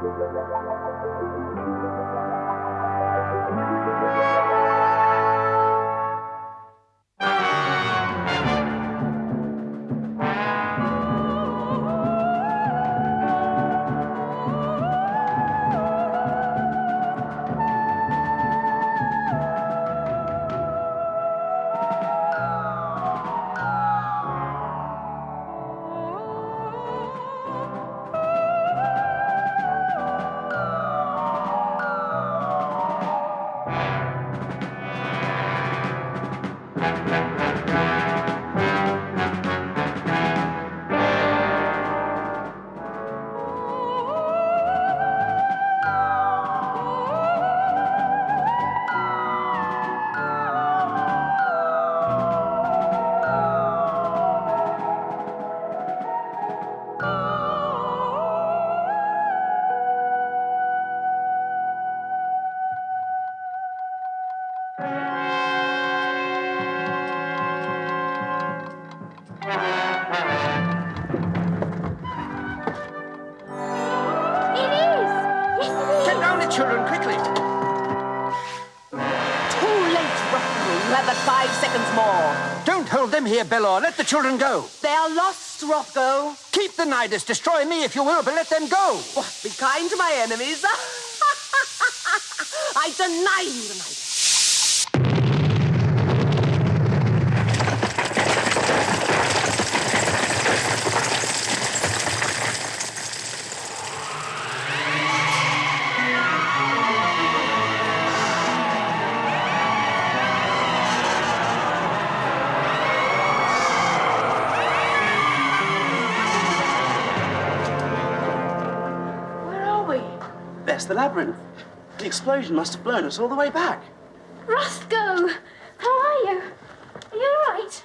Thank you. Let the children go. They are lost, Rothgo. Keep the Nidus. Destroy me if you will, but let them go. Be kind to my enemies. I deny you tonight. The labyrinth. The explosion must have blown us all the way back. Rothgo! How are you? Are you all right?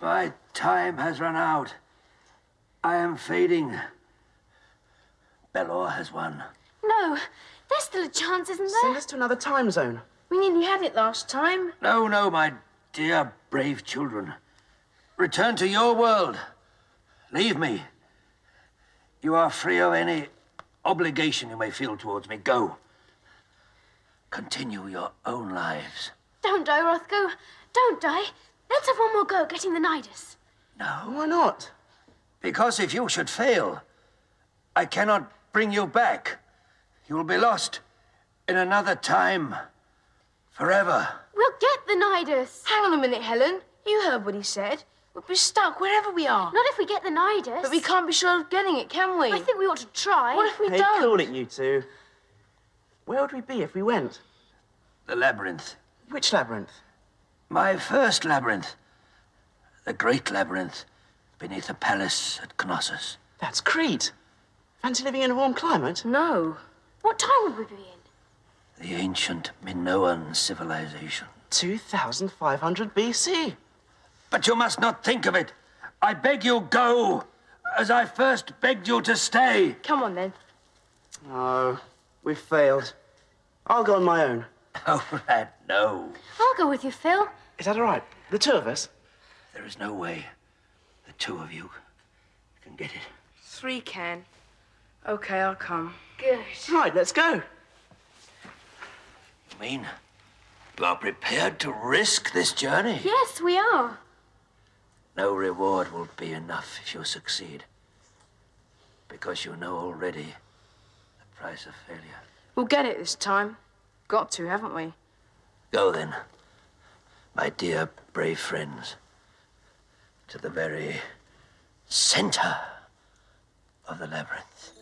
My time has run out. I am fading. Belor has won. No, there's still a chance, isn't there? Send us to another time zone. We nearly had it last time. No, no, my dear, brave children. Return to your world. Leave me. You are free of any obligation you may feel towards me. Go. Continue your own lives. Don't die, Rothgo. Don't die. Let's have one more go at getting the Nidus. No, Why not? because if you should fail, I cannot bring you back. You will be lost in another time. Forever. We'll get the Nidus. Hang on a minute, Helen. You heard what he said. We'll be stuck wherever we are. Not if we get the Nidus. But we can't be sure of getting it, can we? I think we ought to try. What if we Hey, don't? cool it, you two. Where would we be if we went? The labyrinth. Which labyrinth? My first labyrinth. The great labyrinth beneath the palace at Knossos. That's Crete. Fancy living in a warm climate? No. What time would we be in? The ancient Minoan civilization. 2500 BC. But you must not think of it. I beg you, go, as I first begged you to stay. Come on, then. Oh, we've failed. I'll go on my own. Oh, Brad, no. I'll go with you, Phil. Is that all right? The two of us? There is no way the two of you can get it. Three can. Okay, I'll come. Good. Right, let's go. You mean you are prepared to risk this journey? Yes, we are. No reward will be enough if you succeed. Because you know already the price of failure. We'll get it this time. Got to, haven't we? Go then, my dear brave friends, to the very center of the labyrinth.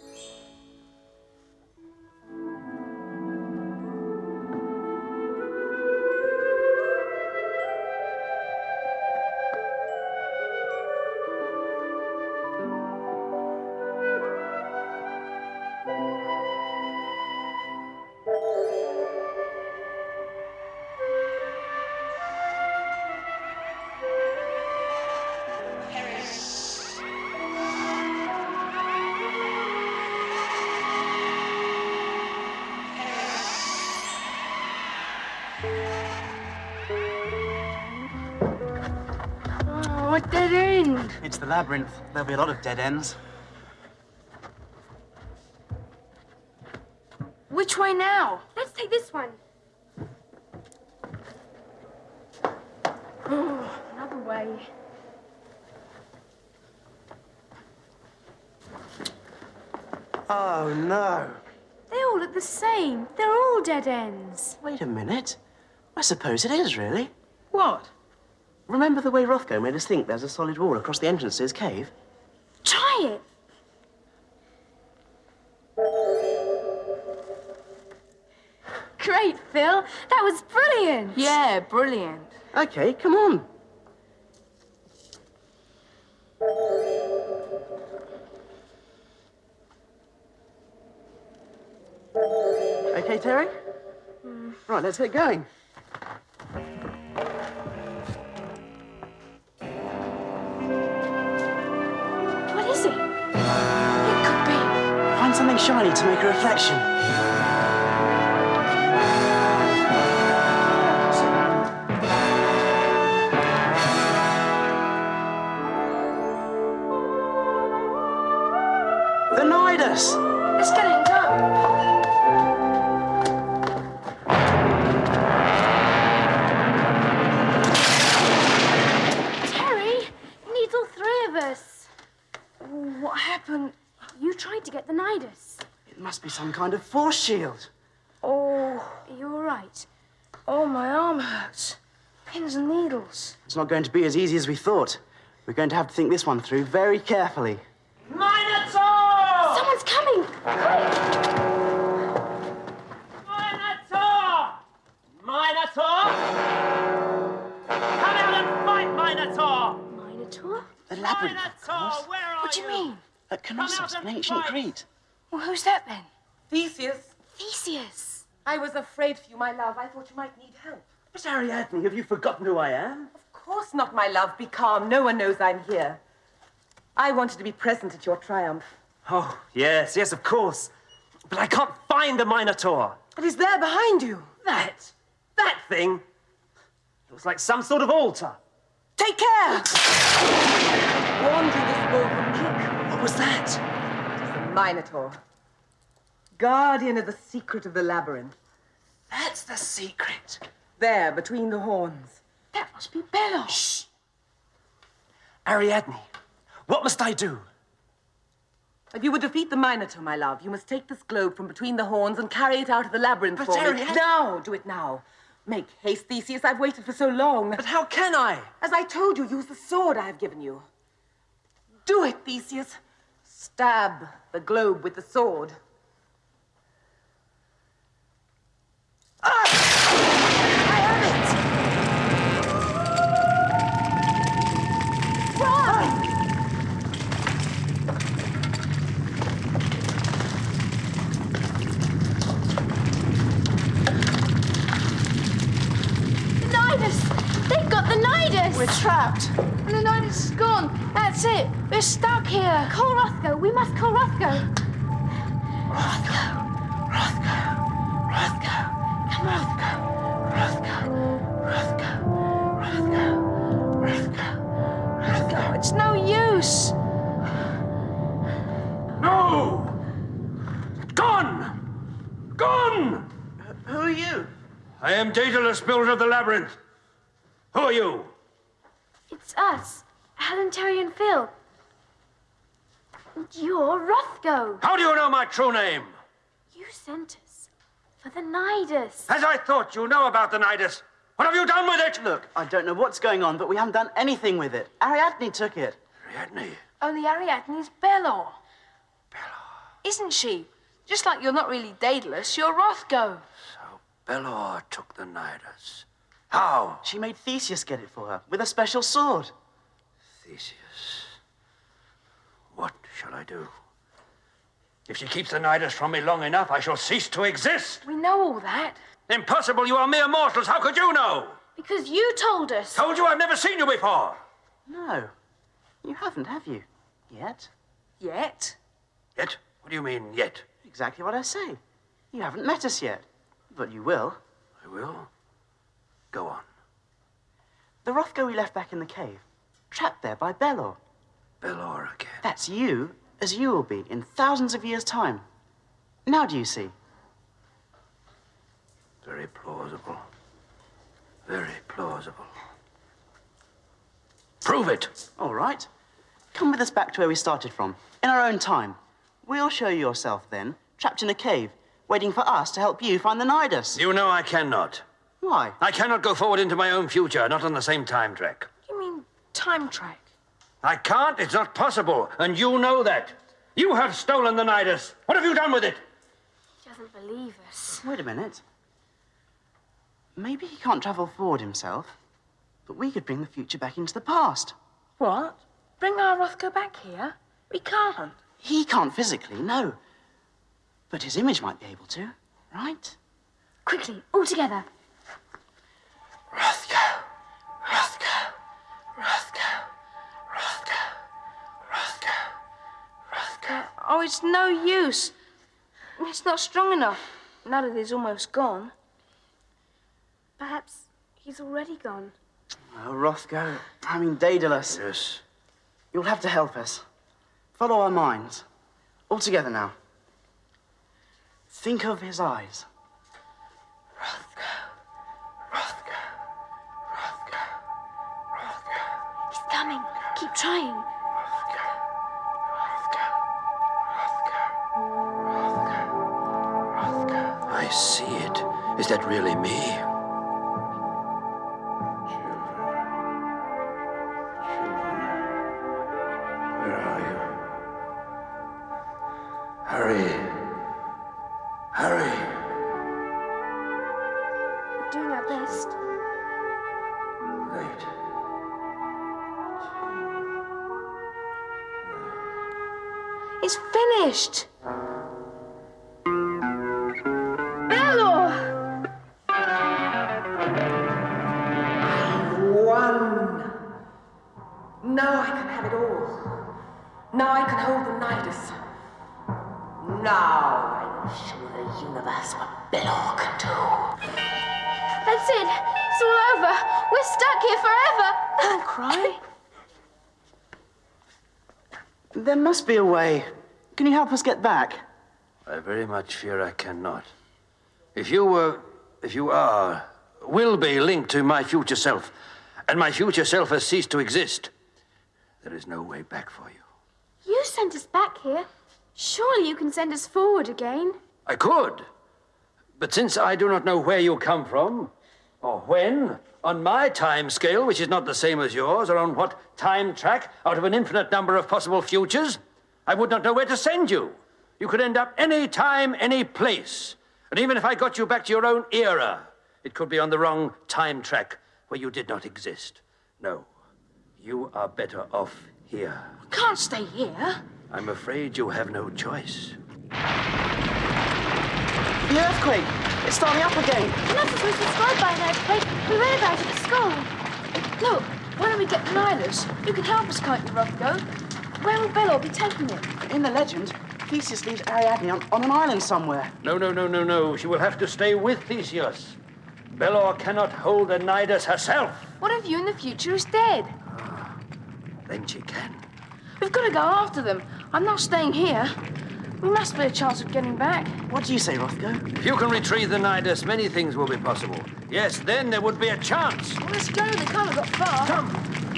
what dead end? It's the labyrinth. There'll be a lot of dead ends. Which way now? Let's take this one. Oh, another way. Oh, no. They all look the same. They're all dead ends. Wait a minute. I suppose it is, really. What? Remember the way Rothgo made us think there's a solid wall across the entrance to his cave? Try it. Great, Phil. That was brilliant. Yeah, brilliant. Okay, come on. Okay, Terry? Mm. Right, let's get going. Shiny to make a reflection. Must be some kind of force shield. Oh, you're right. oh, my arm hurts. Pins and needles. It's not going to be as easy as we thought. We're going to have to think this one through very carefully. Minotaur! Someone's coming. Minotaur! Minotaur! Come out and fight, Minotaur! Minotaur? The labyrinth, of Minotaur, course. where are What do you mean? At Knossos, out in ancient fight. Crete. Well, who's that then? Theseus, Theseus. I was afraid for you, my love. I thought you might need help. But Ariadne, have you forgotten who I am? Of course not, my love. Be calm. No one knows I'm here. I wanted to be present at your triumph. Oh, yes, yes, of course. But I can't find the Minotaur. But he's there behind you. That, that thing, looks like some sort of altar. Take care! Warned you this bull would kick. What was that? Minotaur. Guardian of the secret of the labyrinth. That's the secret. There, between the horns. That must be Belos. Ariadne, what must I do? If you would defeat the Minotaur, my love, you must take this globe from between the horns and carry it out of the labyrinth But for me. Ariadne- Now, do it now. Make haste, Theseus. I've waited for so long. But how can I? As I told you, use the sword I have given you. Do it, Theseus. Stab the globe with the sword. Must call Rothgo. No, it's no use. No! Gone! Gone! Who are you? I am Daedalus, builder of the labyrinth. Who are you? It's us, Helen, Terry, and Phil. And you're Rothgo. How do you know my true name? You sent us for the Nidus. As I thought, you know about the Nidus. What have you done with it? Look, I don't know what's going on, but we haven't done anything with it. Ariadne took it. Ariadne. Only Ariadne's Belor. Belor? Isn't she? Just like you're not really Daedalus, you're Rothgo. So Belor took the Nidus. How? She made Theseus get it for her with a special sword. Theseus. What shall I do? If she keeps the Nidus from me long enough, I shall cease to exist. We know all that. Impossible, you are mere mortals. How could you know? Because you told us. Told you I've never seen you before. No, you haven't, have you? Yet. Yet. Yet? What do you mean, yet? Exactly what I say. You haven't met us yet, but you will. I will. Go on. The Rothgo we left back in the cave, trapped there by Belor. Belor again. That's you, as you will be in thousands of years' time. Now do you see? Very plausible. Very plausible. Prove it! All right. Come with us back to where we started from, in our own time. We'll show you yourself then, trapped in a cave, waiting for us to help you find the Nidus. You know I cannot. Why? I cannot go forward into my own future, not on the same time track. You mean time track? I can't. It's not possible. And you know that. You have stolen the Nidus. What have you done with it? He doesn't believe us. Wait a minute. Maybe he can't travel forward himself, but we could bring the future back into the past. What? Bring our Rothgo back here? We can't. He can't physically, no. But his image might be able to, right? Quickly, all together. Rothgo, Rothgo, Rothgo, Rothgo, Rothgo, Rothgo. Oh, it's no use. It's not strong enough. Now that he's almost gone. Perhaps he's already gone. Oh, Rothgo, I mean Daedalus. Yes. You'll have to help us. Follow our minds. All together now. Think of his eyes. Keep trying. I see it. Is that really me? Show the universe what Belor can do. That's it. It's all over. We're stuck here forever. Don't cry. There must be a way. Can you help us get back? I very much fear I cannot. If you were, if you are, will be linked to my future self, and my future self has ceased to exist, there is no way back for you. You sent us back here. Surely you can send us forward again. I could, but since I do not know where you come from, or when, on my time scale, which is not the same as yours, or on what time track out of an infinite number of possible futures, I would not know where to send you. You could end up any time, any place. And even if I got you back to your own era, it could be on the wrong time track where you did not exist. No, you are better off here. Can't stay here. I'm afraid you have no choice. The earthquake! It's starting up again. We're not supposed to destroyed by an earthquake. We read about it at school. Look, why don't we get the Nidus? You can help us can't you, Rothgo. Where will Belor be taking it? In the legend, Theseus leaves Ariadne on, on an island somewhere. No, no, no, no, no. She will have to stay with Theseus. Belor cannot hold the Nidus herself. What if you in the future is dead? Ah, then she can. We've got to go after them. I'm not staying here. We must be a chance of getting back. What do you say, Rothgo? If you can retrieve the Nidus, many things will be possible. Yes, then there would be a chance. Well, let's go. They can't have got far. Come.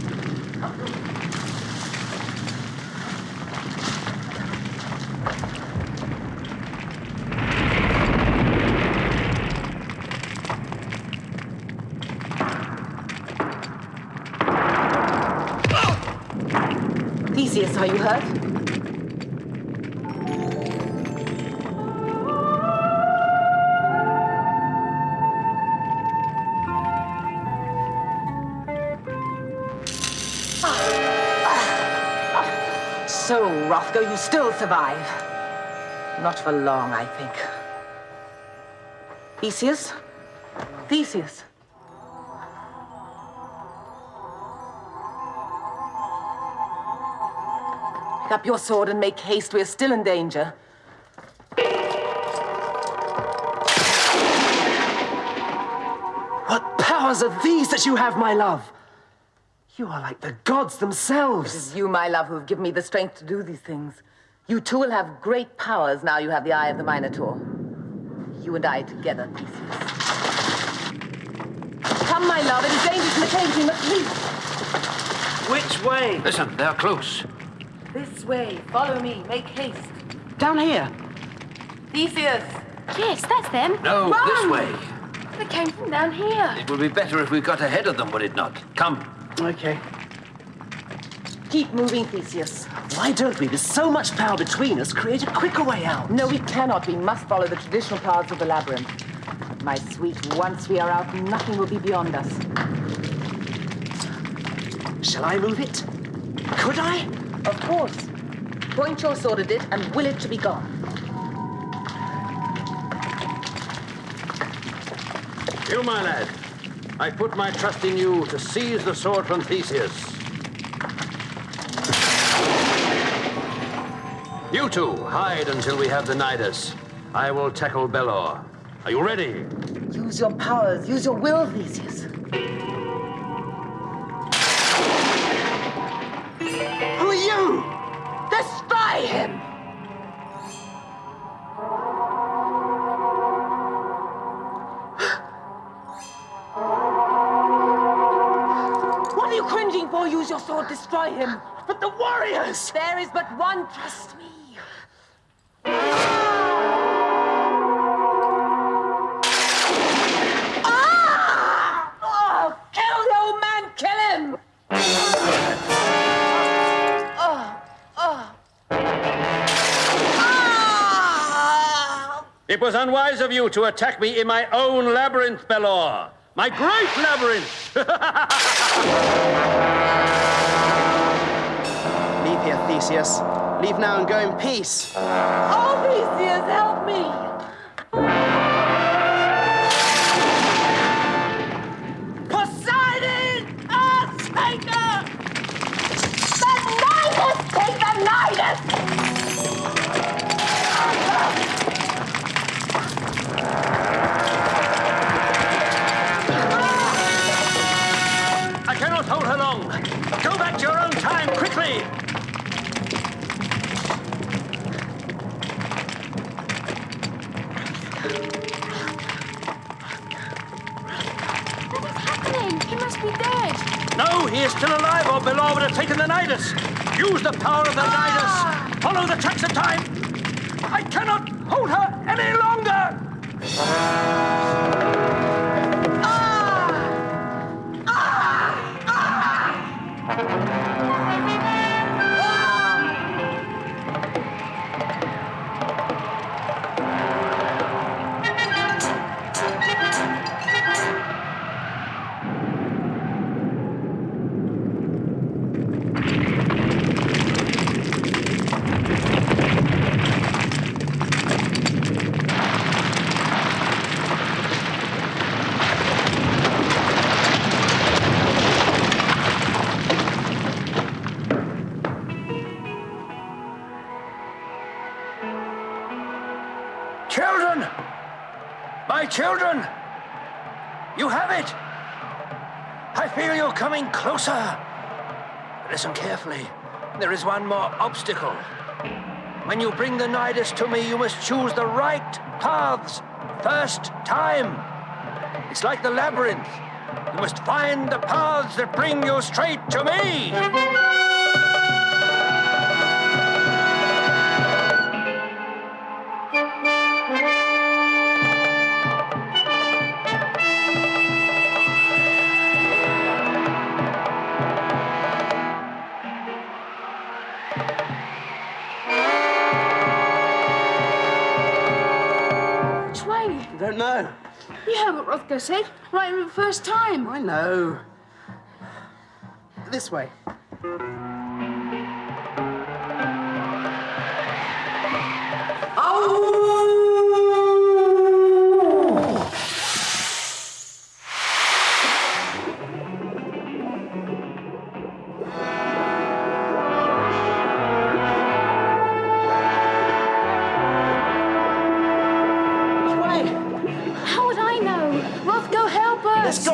You still survive. Not for long, I think. Theseus? Theseus? Pick up your sword and make haste. We're still in danger. What powers are these that you have, my love? You are like the gods themselves. It is you, my love, who have given me the strength to do these things. You too will have great powers now you have the Eye of the Minotaur. You and I together, Theseus. Come, my love. It is dangerous in the cave. We must leave. Which way? Listen, they're close. This way. Follow me. Make haste. Down here. Theseus. Yes, that's them. No, this way. They came from down here. It would be better if we got ahead of them, would it not? Come. Okay. Keep moving, Theseus. Why don't we, with so much power between us, create a quicker way out? No, we cannot. We must follow the traditional paths of the labyrinth. My sweet, once we are out, nothing will be beyond us. Shall I move it? Could I? Of course. Point your sword at it and will it to be gone. You, my lad. I put my trust in you to seize the sword from Theseus. You two, hide until we have the Nidus. I will tackle Belor. Are you ready? Use your powers. Use your will, Theseus. What are you cringing for? Use your sword. Destroy him. But the warriors! There is but one. Trust me. Ah! Oh, kill the old man. Kill him. Oh, oh. Ah! It was unwise of you to attack me in my own labyrinth, Belor. My great labyrinth! Leave here, Theseus. Leave now and go in peace. Oh, Theseus, help me! Listen carefully. There is one more obstacle. When you bring the Nidus to me, you must choose the right paths first time. It's like the labyrinth. You must find the paths that bring you straight to me. Rothgo said. Right the first time. I know. This way. Which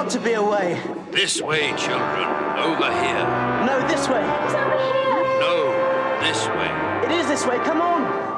got to be a way. This way, children. Over here. No, this way. It's over here! No, this way. It is this way. Come on.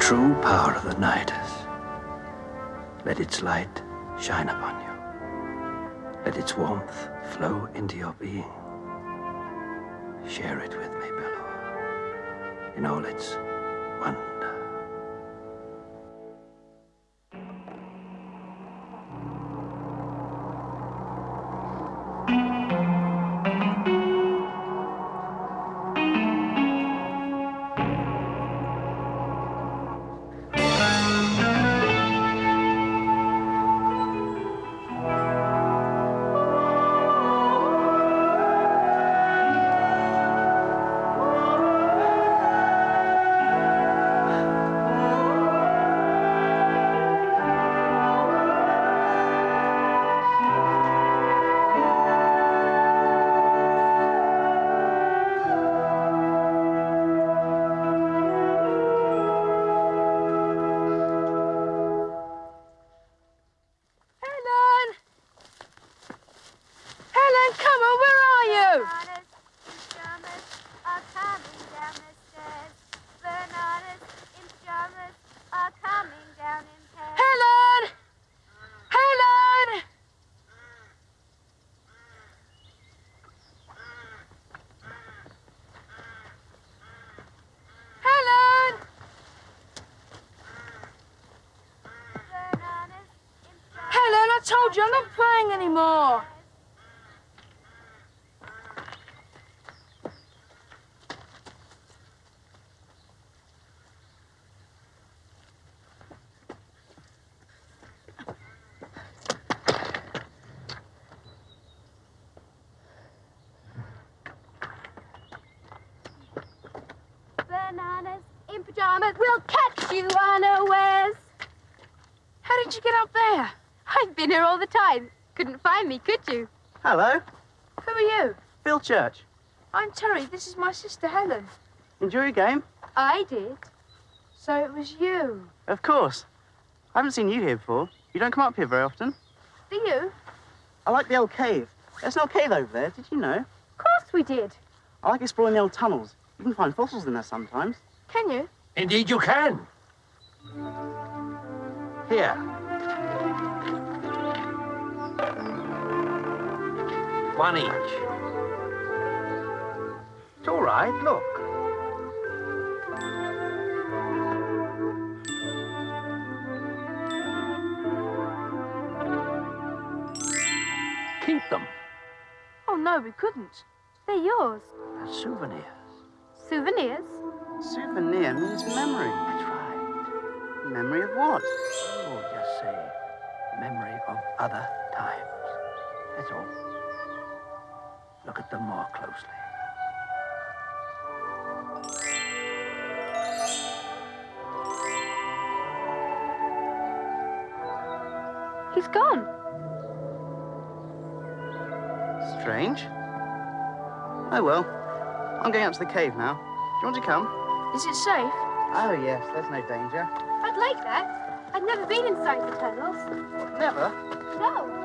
true power of the Nidus. Let its light shine upon you. Let its warmth flow into your being. Share it with me, Belor, in all its told you I'm not playing anymore. Bananas in pajamas will catch you unawares. How did you get up there? I've been here all the time. Couldn't find me, could you? Hello, Who are you? Phil Church. I'm Terry. This is my sister Helen. Enjoy your game? I did. So it was you. Of course. I haven't seen you here before. You don't come up here very often. Do you? I like the old cave. There's an old cave over there, did you know? Of course we did. I like exploring the old tunnels. You can find fossils in there sometimes. Can you? Indeed, you can. Here. One each. It's all right, look. Keep them Oh, no, we couldn't. They're yours. as souvenirs. Souvenirs. Souvenir means memory. That's right. Memory of what? Oh, just say memory of other times. That's all. Look at them more closely. He's gone. Strange. Oh well. I'm going up to the cave now. Do you want to come? Is it safe? Oh yes, there's no danger. I'd like that. I've never been inside the tunnels. Never. No.